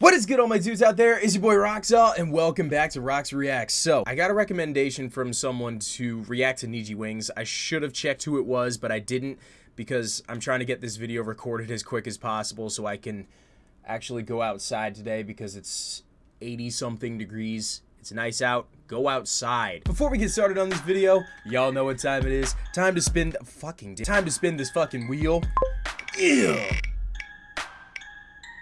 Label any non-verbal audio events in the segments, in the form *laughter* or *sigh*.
What is good all my dudes out there? Is your boy Roxall and welcome back to Rox Reacts. So, I got a recommendation from someone to react to Niji Wings. I should have checked who it was, but I didn't because I'm trying to get this video recorded as quick as possible so I can actually go outside today because it's 80 something degrees. It's nice out. Go outside. Before we get started on this video, y'all know what time it is. Time to spin fucking time to spin this fucking wheel. Ew.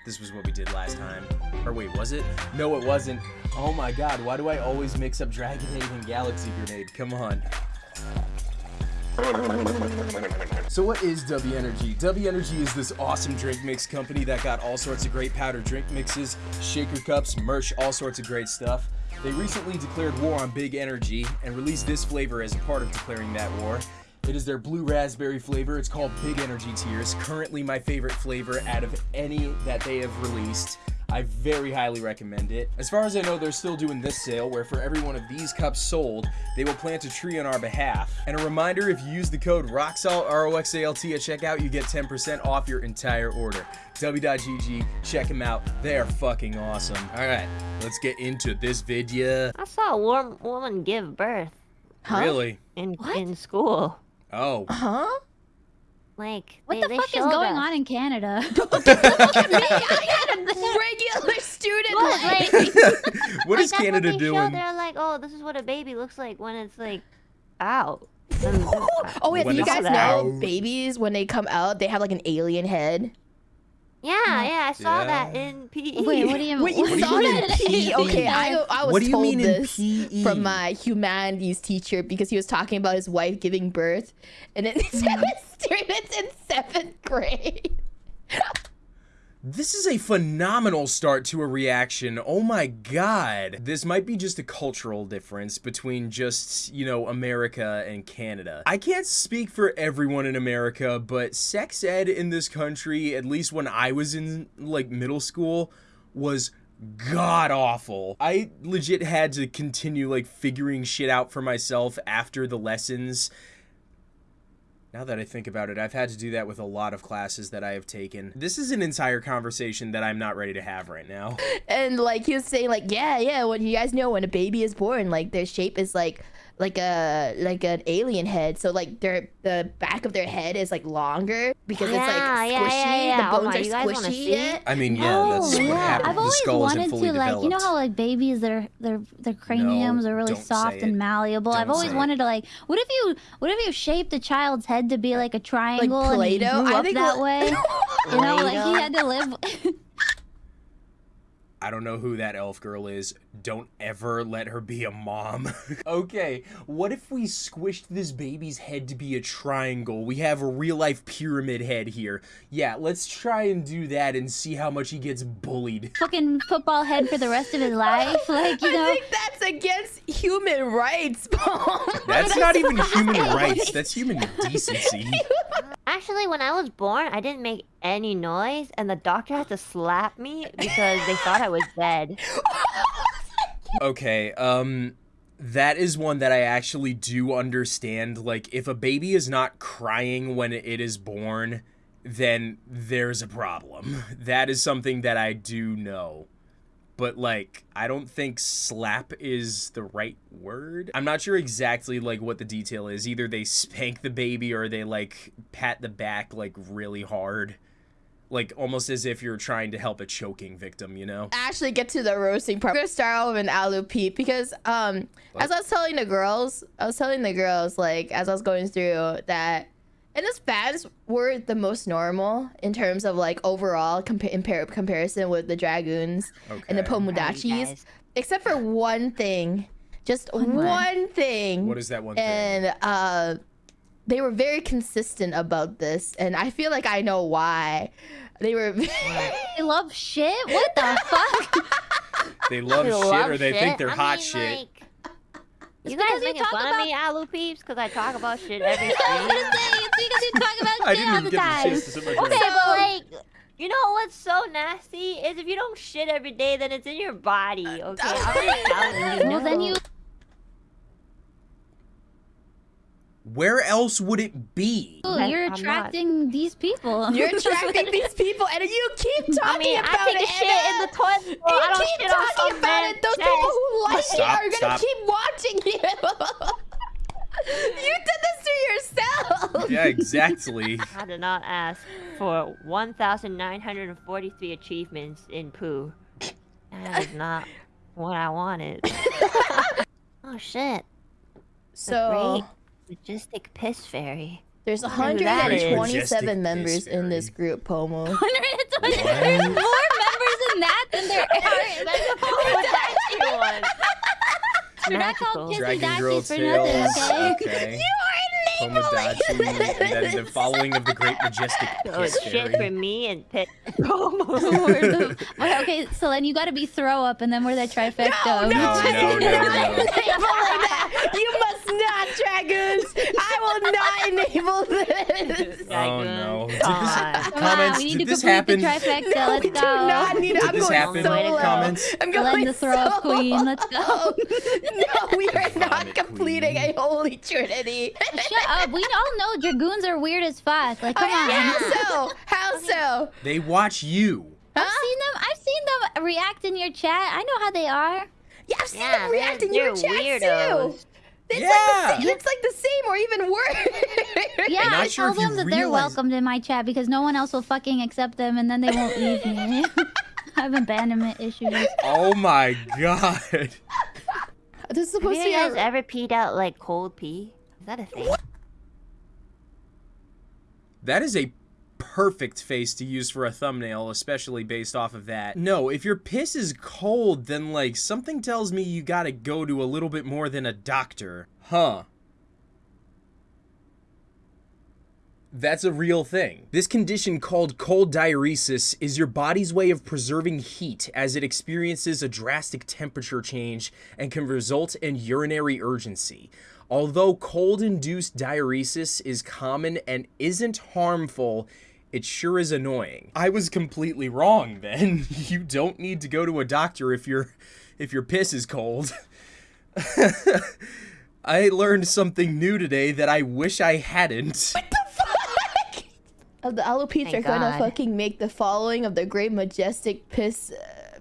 This was what we did last time. Or wait, was it? No, it wasn't. Oh my god, why do I always mix up Dragonade and Galaxy Grenade? Come on. So what is W Energy? W Energy is this awesome drink mix company that got all sorts of great powder drink mixes, shaker cups, merch, all sorts of great stuff. They recently declared war on Big Energy and released this flavor as a part of declaring that war. It is their blue raspberry flavor. It's called Big Energy Tears. Currently my favorite flavor out of any that they have released. I very highly recommend it. As far as I know, they're still doing this sale where for every one of these cups sold, they will plant a tree on our behalf. And a reminder, if you use the code ROXALT, R-O-X-A-L-T at checkout, you get 10% off your entire order. W.GG, check them out. They are fucking awesome. All right, let's get into this video. I saw a warm woman give birth. Huh? Really? In, in school. Oh. Huh? Like, what they, the fuck is going us. on in Canada? *laughs* Look at me! I had a *laughs* *laughs* regular student what, like, what is Canada what doing? They're like, oh, this is what a baby looks like when it's like out. oh wait, do you guys know out. babies when they come out, they have like an alien head? Yeah, yeah, I saw yeah. that in PE. Wait, what do you, *laughs* Wait, you what saw that in PE? Okay, I, I was what do you told mean this in PE? from my humanities teacher because he was talking about his wife giving birth, and *laughs* it was students in seventh grade. *laughs* This is a phenomenal start to a reaction. Oh my god. This might be just a cultural difference between just, you know, America and Canada. I can't speak for everyone in America, but sex ed in this country, at least when I was in, like, middle school, was god awful. I legit had to continue, like, figuring shit out for myself after the lessons now that I think about it, I've had to do that with a lot of classes that I have taken. This is an entire conversation that I'm not ready to have right now. *laughs* And like he was saying like, yeah, yeah, when you guys know when a baby is born, like their shape is like like a like an alien head. So like their the back of their head is like longer because yeah, it's like squishy. Yeah, yeah, the bones oh are squishy. Yet. I mean, yeah, no, that's oh, what happened. I've always wanted to developed. like you know how like babies their their their craniums no, are really soft and malleable. Don't I've always wanted to like what if you what if you shaped a child's head to be like a triangle like and he grew I up think that way? *laughs* you know, like he had to live I don't know who that elf girl is. Don't ever let her be a mom. *laughs* okay, what if we squished this baby's head to be a triangle? We have a real life pyramid head here. Yeah, let's try and do that and see how much he gets bullied. *laughs* Fucking football head for the rest of his life. *laughs* Like, you know. I think that's against human rights, Paul. That's not even human rights. That's human decency. Actually, when I was born, I didn't make any noise, and the doctor had to slap me because they thought I was *laughs* dead. *laughs* okay, um, that is one that I actually do understand. Like, if a baby is not crying when it is born, then there's a problem. *laughs* That is something that I do know but like I don't think slap is the right word. I'm not sure exactly like what the detail is. Either they spank the baby or they like pat the back like really hard. Like almost as if you're trying to help a choking victim, you know? Actually get to the roasting part. I'm gonna start off with an alu peep because um what? as I was telling the girls, I was telling the girls like as I was going through that and the fans were the most normal in terms of like overall compa in comparison with the Dragoons okay. and the Pomudachis. Except for one thing. Just one, one thing. What is that one and, thing? And uh they were very consistent about this and I feel like I know why. They were *laughs* They love shit? What the fuck? they love they shit love or they shit? think they're I hot mean, shit. Like, you guys making fun about... of me, Alu Peeps, because I talk about shit *laughs* every stream. it's because you talk about shit all the *laughs* time. Okay, but like, *laughs* you know what's so nasty is if you don't shit every day, then it's in your body. Okay, I'm telling you. Well, then you. Where else would it be? Ooh, you're I'm not- attracting these people. *laughs* You're attracting these *laughs* people, and you keep talking I mean, about I take it. a shit in the toilet. bowl. You I don't keep shit talking about man's it. Those chest. people who like Stop, it are gonna stop. keep watching you. you did this to yourself. Yeah, exactly. *laughs* I did not ask for 1,943 achievements in poo. That is not what I wanted. oh shit. So Great majestic piss fairy. there's who 127 members in this group, Pomu. *laughs* 120. There's more members in that than there *laughs* are. That's one. *laughs* We're not called Magical. Pissy Dragon Dashies Girl for nothing, okay? Okay. You are Tomodachi, and then the following of the Great Majestic So Piss it's shit for me and piss. We're okay, so then you gotta be throw up, and then we're that trifecta. No, no, No, no, no, no. enable that. You must not, dragons. I will not *laughs* enable this. Oh no. Did Come this, on. On, comments, we need did to this complete happen? the trifecta. No, Let's we go. do not need. Did I'm this going happen? solo. Comments? I'm Glenn going the throw up solo. queen. Let's go. *laughs* no, we are not Vomit completing queen. a holy trinity. Shut up. We all know dragoons are weird as fuck. Like, come oh, on. How so? How so? They watch you. I've seen them. I've seen them react in your chat. I know how they are. Yeah, I've seen Yeah, them react in they're, your they're chat weirdos. too. It's Yeah. like the same. It's like the same or even worse. Yeah, I'm sure tell them that they're welcomed in my chat because no one else will fucking accept them, and then they won't leave me. *laughs* I have abandonment issues. Oh my god. This is Have supposed to you guys a... ever peed out like cold pee? Is that a thing? That is a perfect face to use for a thumbnail, especially based off of that. No, if your piss is cold, then like something tells me you gotta go to a little bit more than a doctor. Huh. That's a real thing. This condition called cold diuresis is your body's way of preserving heat as it experiences a drastic temperature change and can result in urinary urgency. Although cold induced diuresis is common and isn't harmful, it sure is annoying. I was completely wrong then. *laughs* You don't need to go to a doctor if your if your piss is cold. *laughs* I learned something new today that I wish I hadn't. Uh, the alopetes are Thank gonna God. fucking make the following of the great majestic piss uh,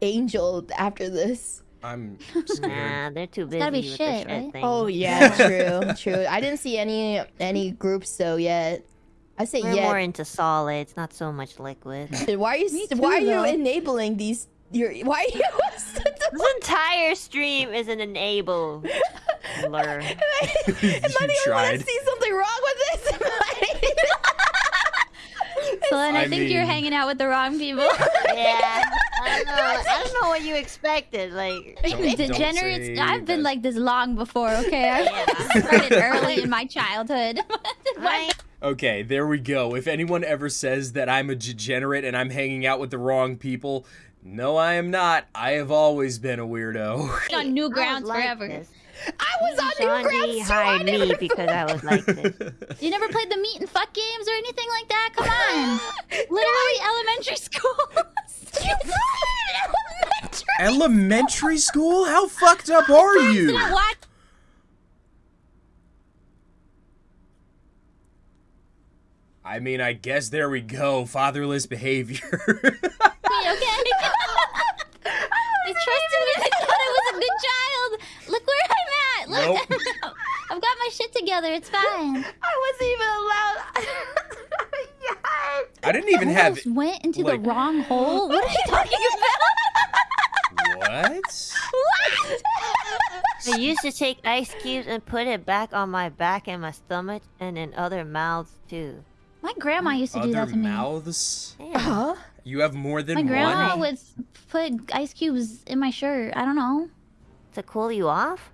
angel after this. I'm *laughs* scared. Nah, they're too busy gotta be with shit, the shit right? thing. Oh *laughs* yeah, true, true. I didn't see any any groups though yet. I say We're yet. more into solids, not so much liquid. *laughs* this Why are you Me why are too, you enabling these? Your why are you? this entire stream is an enable. Blur. Am I You the only one that see something wrong with this? So then I, I think you're hanging out with the wrong people. Yeah. I don't know. *laughs* I don't know what you expected. Like, *laughs* Don't- don't I've been that. like this long before. Okay, I yeah. started early in my childhood. *laughs* Okay, there we go. If anyone ever says that I'm a degenerate and I'm hanging out with the wrong people, no, I am not. I have always been a weirdo. on new grounds like forever. this. I was on Sean new grounds too. I hired me never- because I was like this. *laughs* You never played the meet and fuck games or anything like that? Come on. *gasps* Literally *laughs* elementary school. You elementary. Elementary school? How fucked up are you? Watch I mean, I guess there we go. Fatherless behavior. *laughs* me, okay? They trusted me. They thought I was a good child. Look where I'm at. Look, Nope. *laughs* I've got my shit together. It's fine. *laughs* I wasn't even allowed. *laughs* I didn't even have. Almost went into like- the wrong hole. What are you talking about? What? What? I used to take ice cubes and put it back on my back and my stomach and in other mouths too. My grandma used to do that to me. mouths? Damn. Huh? You have more than My grandma one? would put ice cubes in my shirt. I don't know. To cool you off?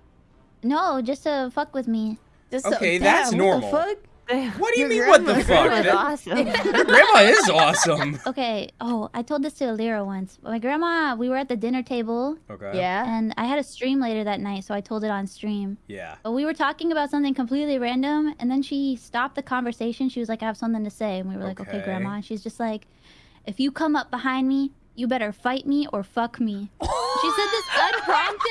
No, just to fuck with me. Just Okay, so, that's damn, normal. What the fuck? What do you Your mean, what the fuck? That was *laughs* That- awesome. Your grandma is awesome. *laughs* Okay. Oh, I told this to Elira once. My grandma, we were at the dinner table, Okay. Yeah. and I had a stream later that night, so I told it on stream. Yeah. But we were talking about something completely random, and then she stopped the conversation. She was like, "I have something to say," and we were like, "Okay, Okay. grandma." And she's just like, "If you come up behind me, you better fight me or fuck me." *laughs* she said this unprompted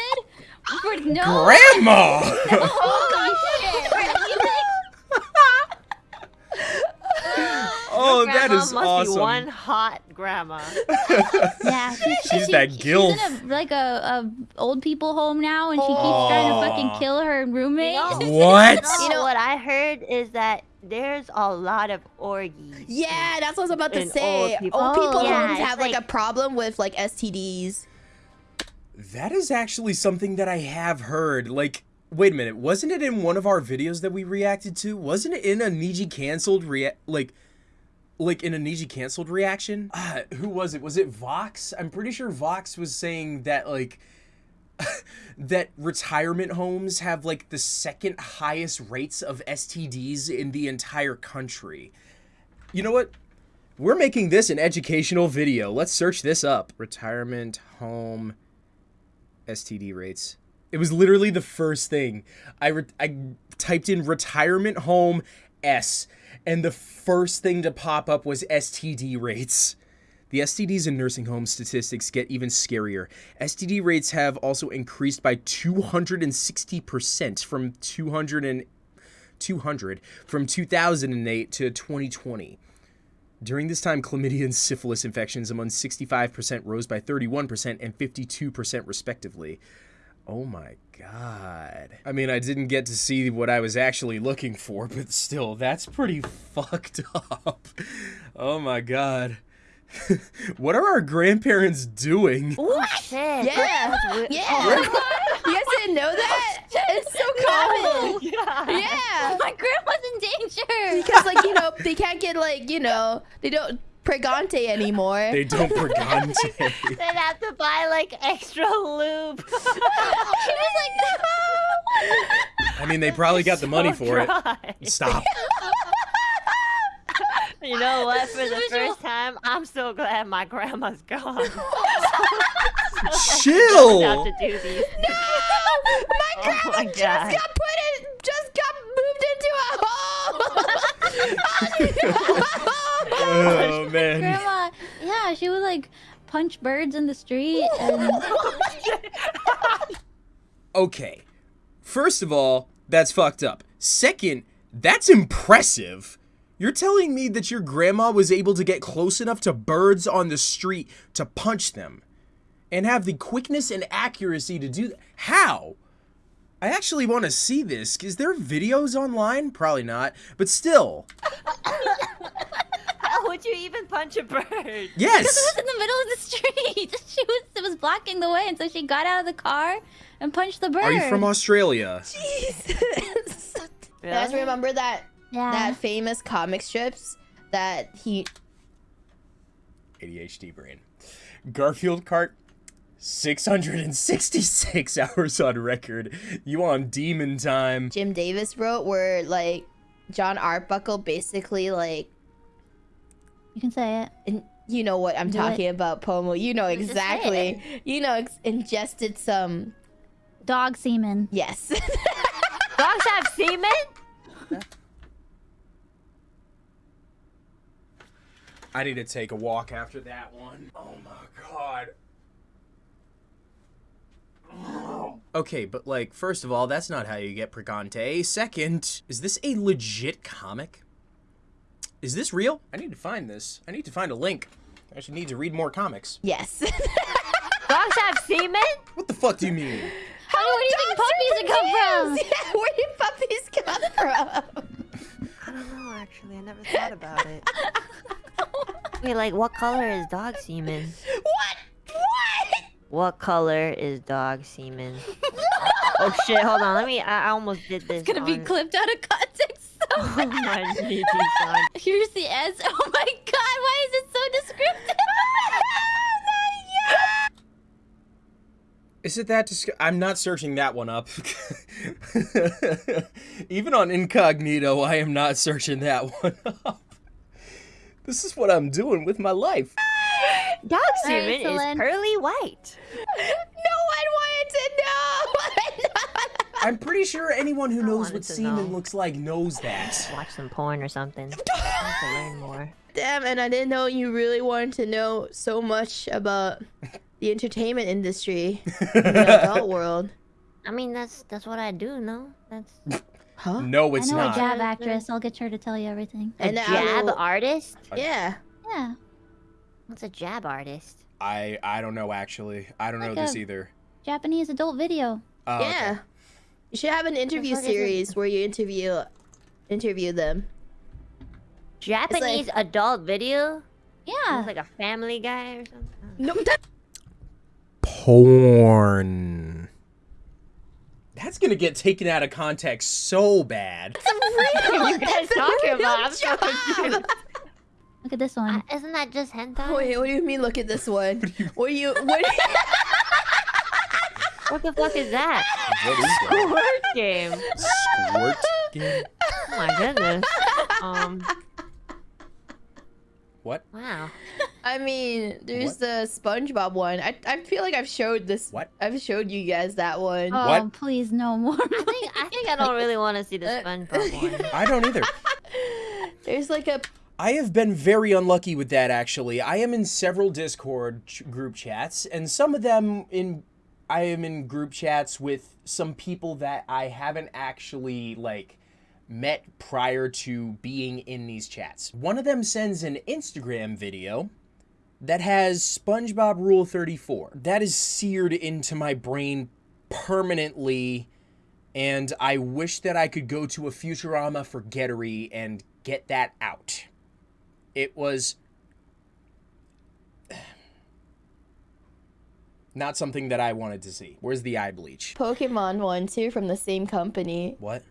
awkward. No. Grandma. *laughs* No. *laughs* oh, oh that is must awesome. Be one hot grandma. yeah, *laughs* she's she, that gilf. She's in a, like a, a old people home now, and she keeps trying to fucking kill her roommate. No. What? You know what I heard is that there's a lot of orgies. Yeah, that's what I was about to say. Old people, old people oh, homes have like, like a problem with like STDs. That is actually something that I have heard. Like, wait a minute, wasn't it in one of our videos that we reacted to? Wasn't it in a Niji canceled rea- like like in a Niji canceled reaction? Ah, who was it? Was it Vox? I'm pretty sure Vox was saying that like *laughs* that retirement homes have like the second highest rates of STDs in the entire country. You know what? We're making this an educational video. Let's search this up. Retirement home STD rates. It was literally the first thing. I re- I typed in retirement home S and the first thing to pop up was STD rates. The STDs in nursing home statistics get even scarier. STD rates have also increased by 260% from 200 and 200 from 2008 to 2020. During this time, chlamydia and syphilis infections among 65% rose by 31% and 52% respectively. Oh my god. I mean, I didn't get to see what I was actually looking for, but still, that's pretty *laughs* fucked up. Oh my god. *laughs* what are our grandparents doing? *laughs* Oh shit. Yeah, yeah. you guys didn't know that? *laughs* It's so common. Yeah. Yeah, My grandma's in danger. because like you know they can't get like you know they don't pregante anymore. They don't pregante. They'd have to buy like extra lube. she was like, no. I mean, they probably got the money for it. it. Stop. You know *laughs* what? For the first time, I'm so glad my grandma's gone. *laughs* *laughs* Chill. have to do these. no, my Oh grandma my just God. got put in, just got moved into a hole. Oh man. Grandma, yeah, she would like punch birds in the street. And oh Okay. First of all, that's fucked up. Second, that's impressive. You're telling me that your grandma was able to get close enough to birds on the street to punch them and have the quickness and accuracy to do that. How? I actually want to see this. Is there videos online? Probably not. But still. *laughs* How would you even punch a bird? Yes. Because It was in the middle of the street. *laughs* She was it was blocking the way, and so she got out of the car and punched the bird. Are you from Australia? Jesus. You guys Really? remember that Yeah. that famous comic strips that he ADHD brain. Garfield cart 666 *laughs* hours on record. You on demon time. Jim Davis wrote where like John Arbuckle basically like You can say it. and you know what I'm Do talking about, Pomu. You know exactly. You know ex- ingested some Dog semen. yes. *laughs* Dogs have semen? I need to take a walk after that one. Oh my god. Okay, but like, first of all, that's not how you get pregante. Second, is this a legit comic? Is this real? I need to find this. I need to find a link. I should need to read more comics. yes. *laughs* Dogs have semen? What the fuck do you mean? How *laughs* where do you think puppies come from? Yeah, where do puppies *laughs* come from? I don't know, actually. I never thought about it. Wait, like, what color is dog semen? what? What? What color is dog semen? *laughs* oh shit, hold on. Let me. I, I almost did this. It's gonna be clipped out of context. So *laughs* Oh my GG *laughs* son. Here's the S. Oh my god, why is it so descriptive? Oh, is it that disg- I'm not searching that one up. Even on incognito, I am not searching that one up. This is what I'm doing with my life. Dog semen is pearly white. *laughs* No one wanted to know. *laughs* I'm pretty sure anyone who knows what semen know. looks like knows that. Watch some porn or something. *laughs* I need to learn more. Damn, and I didn't know you really wanted to know so much about the entertainment industry in the adult world. I mean, that's that's what I do. No, that's Huh? No, I it's know a JAV actress. I'll get her to tell you everything. A And then JAV Alu- artist? Yeah. Yeah. What's a JAV artist? I I don't know actually. I don't know this either. Japanese adult video. Oh, okay. yeah. You should have an interview fuck is it? series where you interview interview them. Japanese adult video? Yeah. Looks like a family guy or something. No, that, Porn. That's gonna get taken out of context so bad. What are you guys a talking real about? I'm so Look at this one. Uh, Isn't that just hentai? Wait, what do you mean? Look at this one. What do you? What? Do you, What the fuck is that? What is that? Word *laughs* game. Squirt game? Oh my goodness. Um. What? Wow. I mean, there's What? the SpongeBob one. I I feel like I've showed this. What? I've showed you guys that one. oh, What? please, no more. I think I think I don't really want to see the *laughs* SpongeBob one. I don't either. *laughs* There's like a I have been very unlucky with that actually. I am in several Discord ch- group chats and some of them in I am in group chats with some people that I haven't actually like met prior to being in these chats. One of them sends an Instagram video that has SpongeBob Rule 34. That is seared into my brain permanently and I wish that I could go to a Futurama forgettery and get that out. It was *sighs* not something that I wanted to see. Where's the eye bleach? Pokemon one too from the same company. What?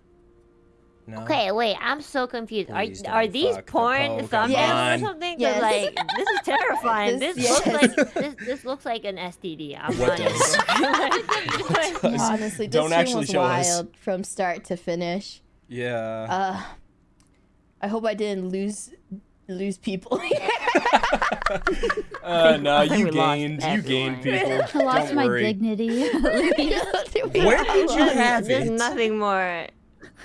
No. Okay, wait. I'm so confused. Are Please are don't these fuck the porn thumbnails Yes. or something? Yes. like this is terrifying. *laughs* This- This, looks yes. like this, this looks like an STD. I'm What not does? even- Like, does? Honestly, this Don't stream actually was show us. wild from start to finish. Yeah. Uh, I hope I didn't lose lose people. *laughs* Uh, no, I you gained. You gained people. *laughs* I lost Don't my worry. dignity. Where did you have There's it? nothing more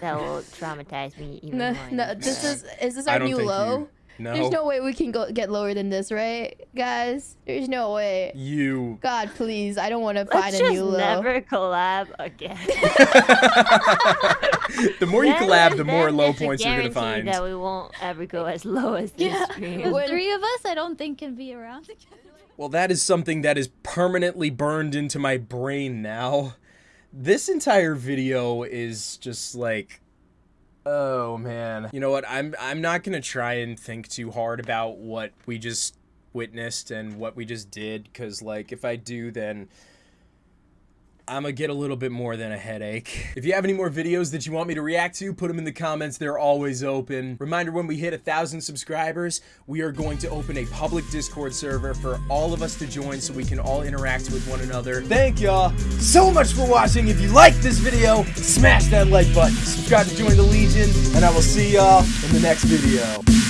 that will traumatize me even no, more. no, this is is this our new low? you. No. There's no way we can go get lower than this, right, guys? There's no way. You. God, please, I don't want to find a just new low. never collab again. *laughs* the more you collab, the more low there's a points you're gonna find. That we won't ever go as low as this Yeah. stream. the three of us, I don't think can be around together. Well, that is something that is permanently burned into my brain now. This entire video is just like oh man. You know what? I'm I'm not going to try and think too hard about what we just witnessed and what we just did cuz like if I do then I'm gonna get a little bit more than a headache. *laughs* If you have any more videos that you want me to react to, put them in the comments. They're always open. Reminder when we hit a thousand subscribers, we are going to open a public Discord server for all of us to join so we can all interact with one another. Thank y'all so much for watching. If you liked this video, smash that like button. Subscribe to join the Legion, and I will see y'all in the next video.